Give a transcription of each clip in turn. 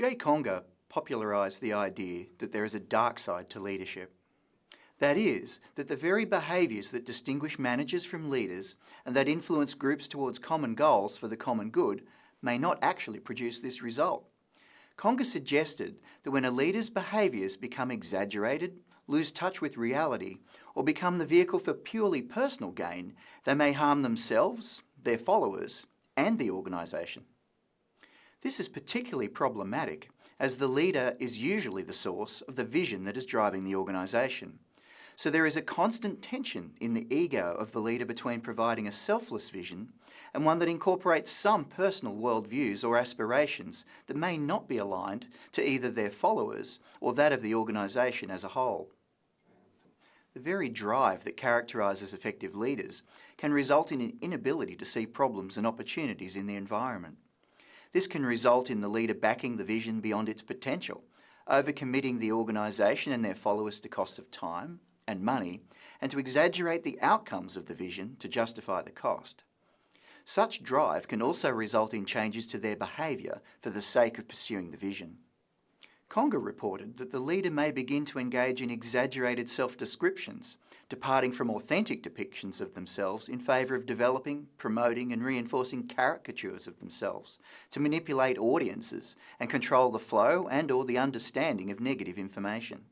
Jay Conger popularised the idea that there is a dark side to leadership. That is, that the very behaviours that distinguish managers from leaders and that influence groups towards common goals for the common good may not actually produce this result. Conger suggested that when a leader's behaviours become exaggerated, lose touch with reality, or become the vehicle for purely personal gain, they may harm themselves, their followers, and the organisation. This is particularly problematic as the leader is usually the source of the vision that is driving the organisation. So there is a constant tension in the ego of the leader between providing a selfless vision and one that incorporates some personal worldviews or aspirations that may not be aligned to either their followers or that of the organisation as a whole. The very drive that characterises effective leaders can result in an inability to see problems and opportunities in the environment. This can result in the leader backing the vision beyond its potential, overcommitting the organisation and their followers to costs of time, and money, and to exaggerate the outcomes of the vision to justify the cost. Such drive can also result in changes to their behaviour for the sake of pursuing the vision. Conger reported that the leader may begin to engage in exaggerated self-descriptions, departing from authentic depictions of themselves in favour of developing, promoting and reinforcing caricatures of themselves to manipulate audiences and control the flow and or the understanding of negative information.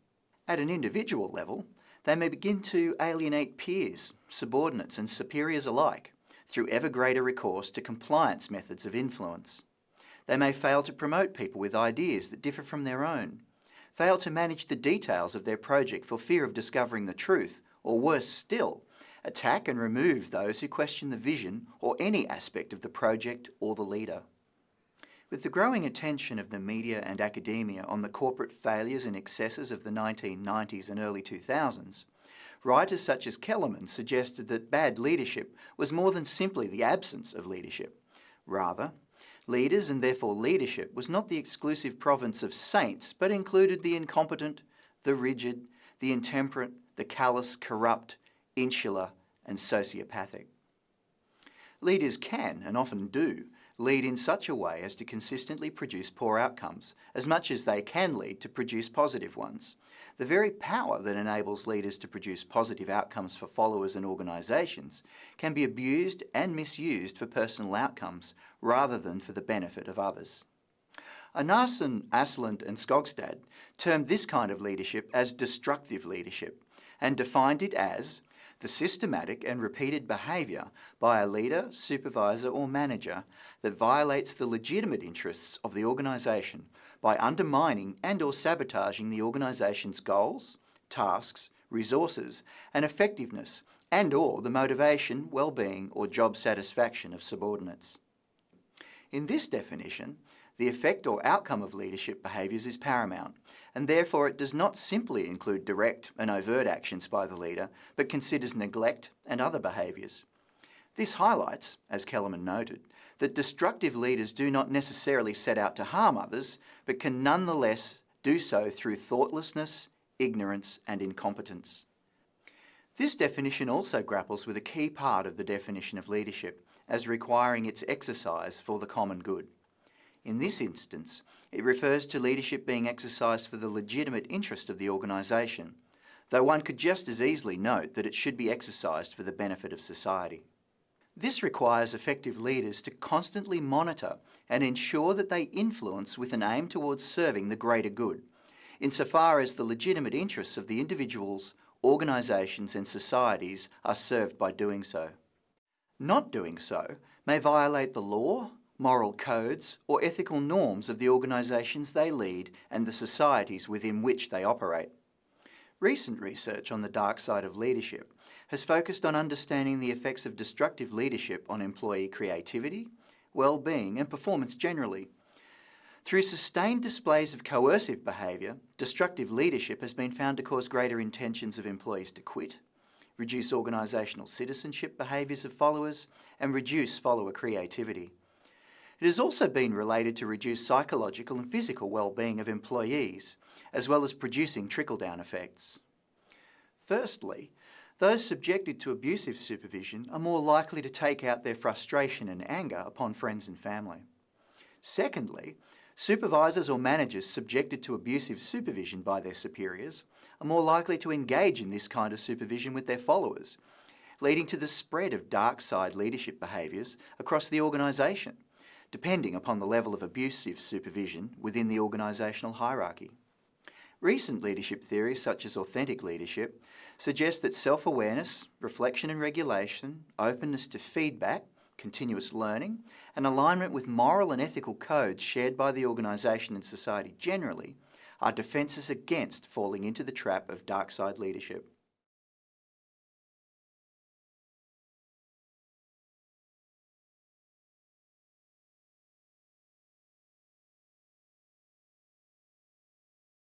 At an individual level, they may begin to alienate peers, subordinates and superiors alike through ever greater recourse to compliance methods of influence. They may fail to promote people with ideas that differ from their own, fail to manage the details of their project for fear of discovering the truth, or worse still, attack and remove those who question the vision or any aspect of the project or the leader. With the growing attention of the media and academia on the corporate failures and excesses of the 1990s and early 2000s, writers such as Kellerman suggested that bad leadership was more than simply the absence of leadership. Rather, leaders and therefore leadership was not the exclusive province of saints, but included the incompetent, the rigid, the intemperate, the callous, corrupt, insular and sociopathic. Leaders can, and often do, lead in such a way as to consistently produce poor outcomes, as much as they can lead to produce positive ones. The very power that enables leaders to produce positive outcomes for followers and organisations can be abused and misused for personal outcomes rather than for the benefit of others. Einarsson, Asplund and Skogstad termed this kind of leadership as destructive leadership and defined it as the systematic and repeated behaviour by a leader, supervisor or manager that violates the legitimate interests of the organisation by undermining and or sabotaging the organisation's goals, tasks, resources and effectiveness and or the motivation, well-being or job satisfaction of subordinates. In this definition, the effect or outcome of leadership behaviours is paramount, and therefore it does not simply include direct and overt actions by the leader, but considers neglect and other behaviours. This highlights, as Kellerman noted, that destructive leaders do not necessarily set out to harm others, but can nonetheless do so through thoughtlessness, ignorance and incompetence. This definition also grapples with a key part of the definition of leadership, as requiring its exercise for the common good. In this instance, it refers to leadership being exercised for the legitimate interest of the organisation, though one could just as easily note that it should be exercised for the benefit of society. This requires effective leaders to constantly monitor and ensure that they influence with an aim towards serving the greater good, insofar as the legitimate interests of the individuals, organisations and societies are served by doing so. Not doing so may violate the law, moral codes or ethical norms of the organisations they lead and the societies within which they operate. Recent research on the dark side of leadership has focused on understanding the effects of destructive leadership on employee creativity, well-being and performance generally. Through sustained displays of coercive behaviour, destructive leadership has been found to cause greater intentions of employees to quit, reduce organisational citizenship behaviours of followers and reduce follower creativity. It has also been related to reduced psychological and physical well-being of employees, as well as producing trickle-down effects. Firstly, those subjected to abusive supervision are more likely to take out their frustration and anger upon friends and family. Secondly, Supervisors or managers subjected to abusive supervision by their superiors are more likely to engage in this kind of supervision with their followers, leading to the spread of dark side leadership behaviours across the organisation, depending upon the level of abusive supervision within the organisational hierarchy. Recent leadership theories, such as authentic leadership, suggest that self-awareness, reflection and regulation, openness to feedback, continuous learning, and alignment with moral and ethical codes shared by the organisation and society generally are defences against falling into the trap of dark side leadership.